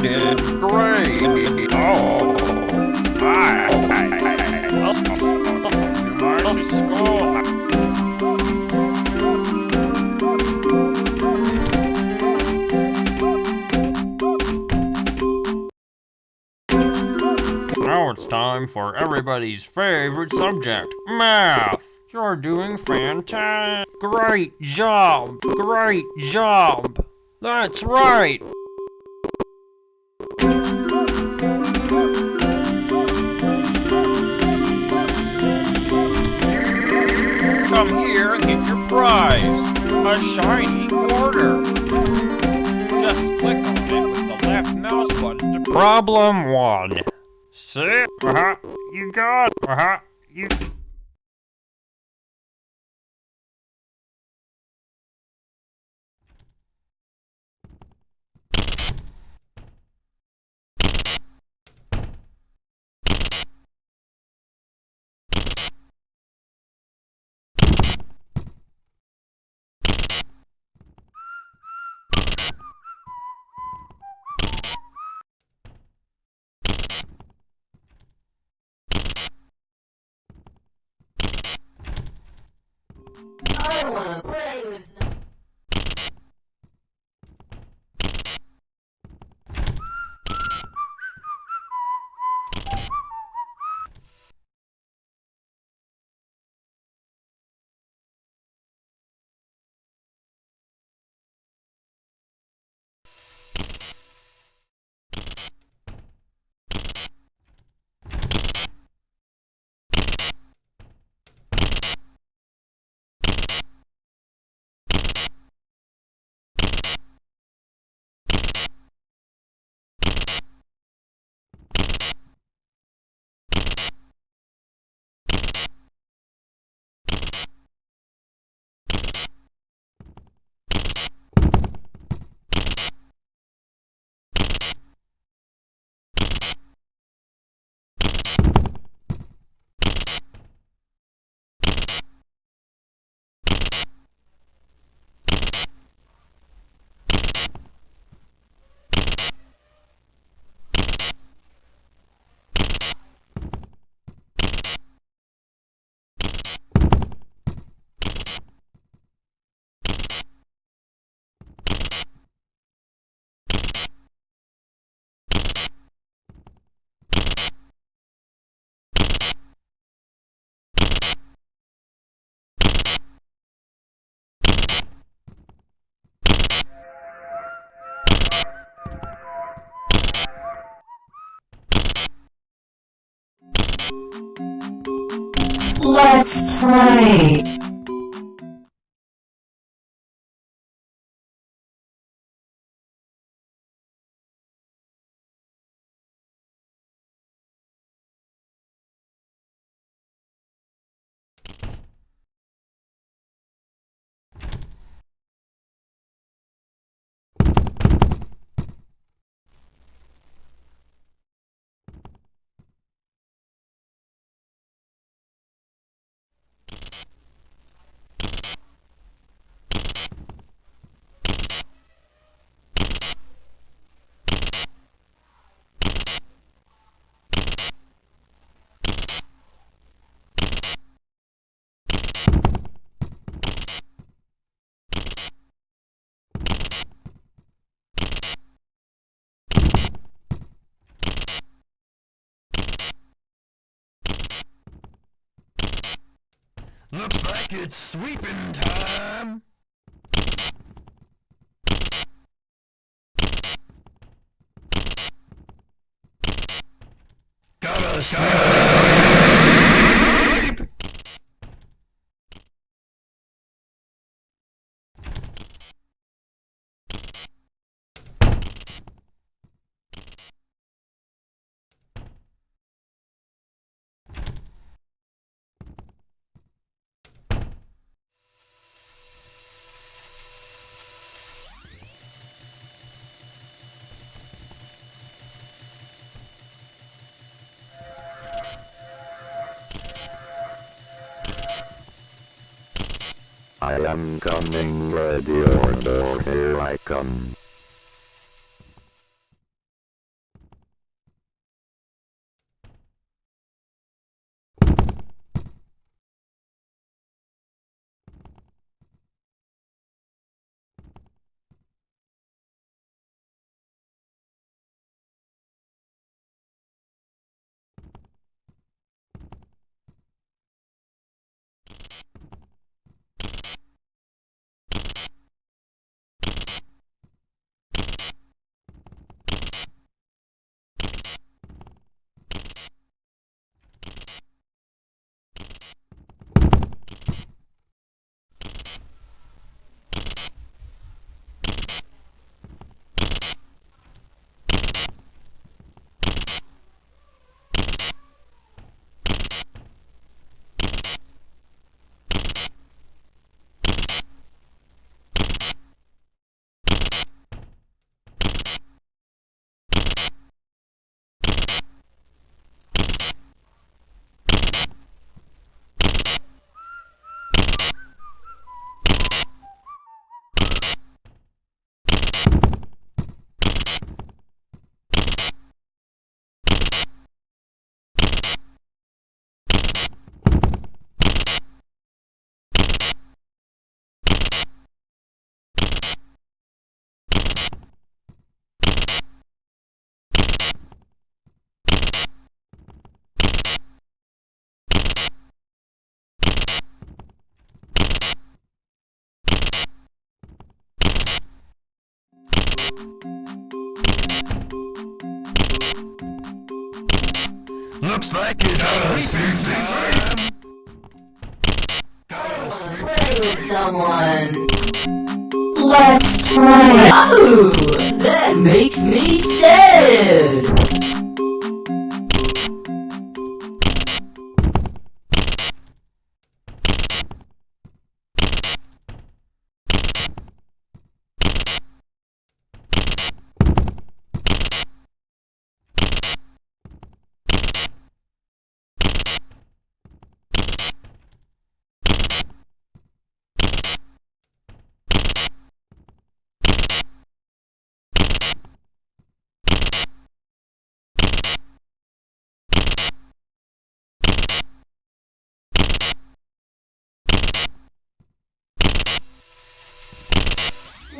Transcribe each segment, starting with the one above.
great. Oh. Now it's time for everybody's favorite subject, math. You're doing fantastic. Great job. Great job. That's right. Come here and get your prize. A shiny quarter. Just click on it with the left mouse button to Problem one. See? Uh-huh. You got. Uh-huh. You... I wanna play with Let's play. Looks like it's sweeping time. Gotta sweep. I am coming, ready or door, here I come. Looks like it's sweet Play with someone. Let's play. Oh, that make me sad.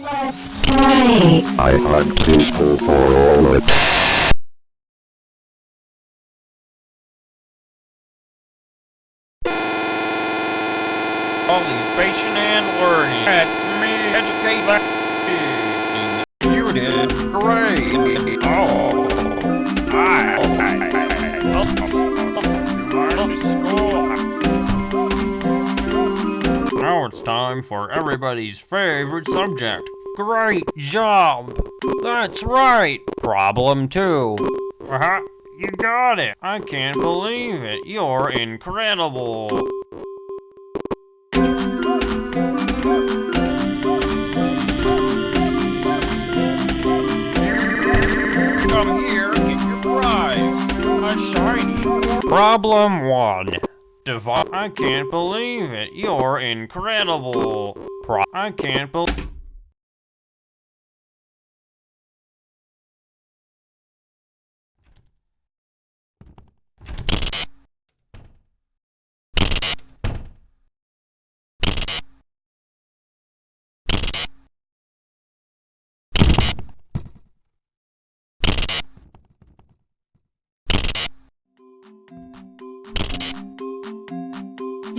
Let's play. I hug people for all it. Time for everybody's favorite subject. Great job. That's right. Problem two. Uh-huh. You got it. I can't believe it. You're incredible. Come here get your prize. A shiny. Problem one. I can't believe it. You're incredible. Pro- I can't believe.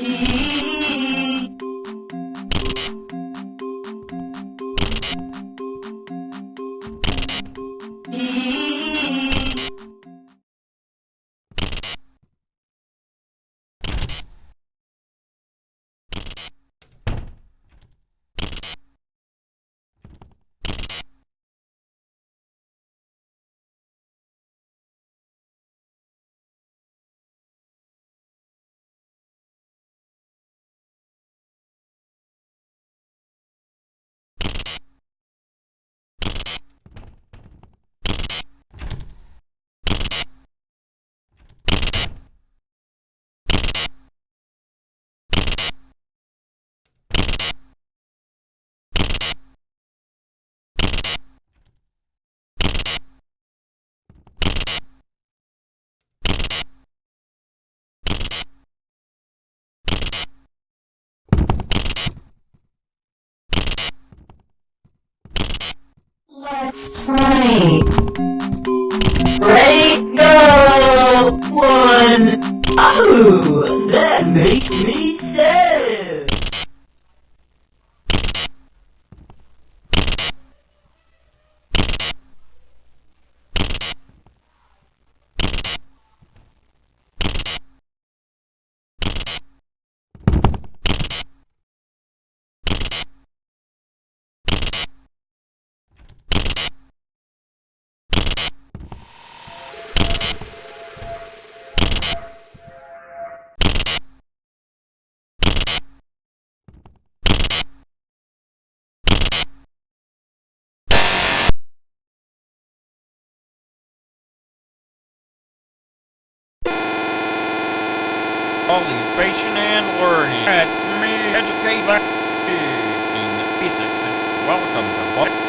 Let's play. Ready, go! One. Oh, that makes me sad. Participation and learning. That's me. Educate like Basics. Welcome to.